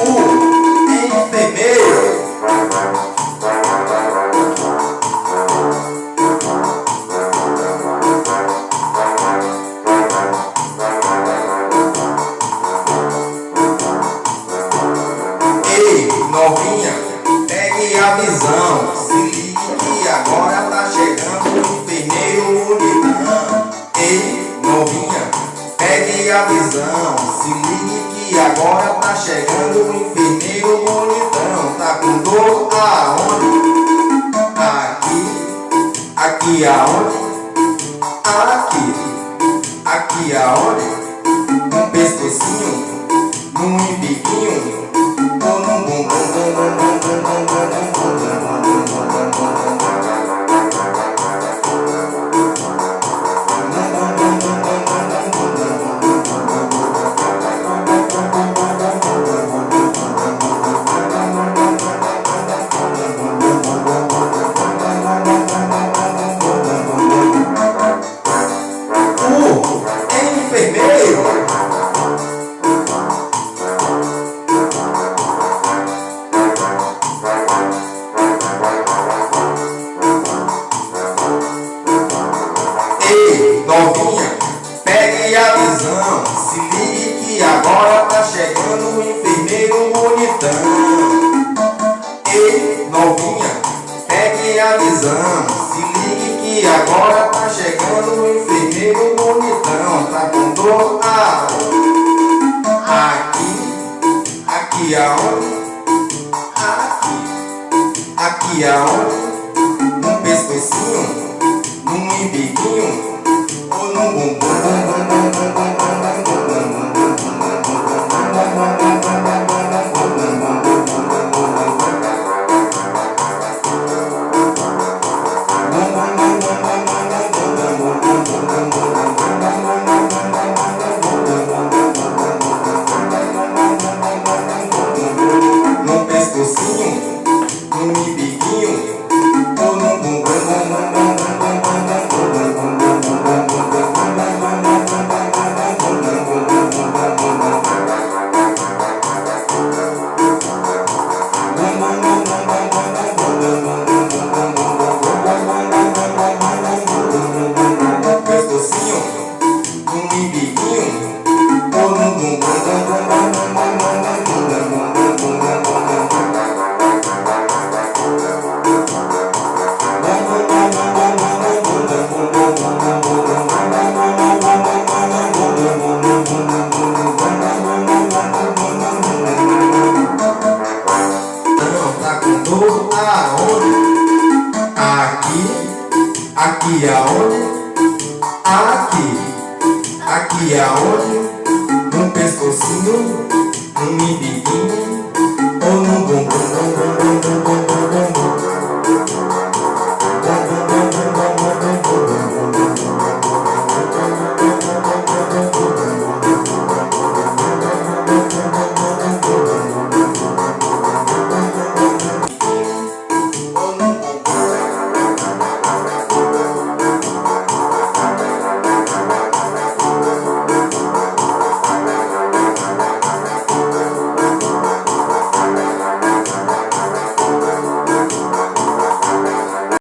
O enfermeiro. Ei, novinha, pegue a visão. Que agora tá chegando o enfermeiro bonitão. Tá com dor aonde? Aqui, aqui aonde? Aqui, aqui aonde? Um pescocinho, num que agora tá chegando o enfermeiro bonitão. Ei, novinha, pegue a visão. Se ligue que agora tá chegando o enfermeiro bonitão. Tá com dor aonde? Aqui, aqui aonde? Aqui, aqui aonde? Num pescocinho, num biquinho ou num bumbum, Aqui, aqui aonde? Aqui, aqui aonde? Num pescocinho, num biquinho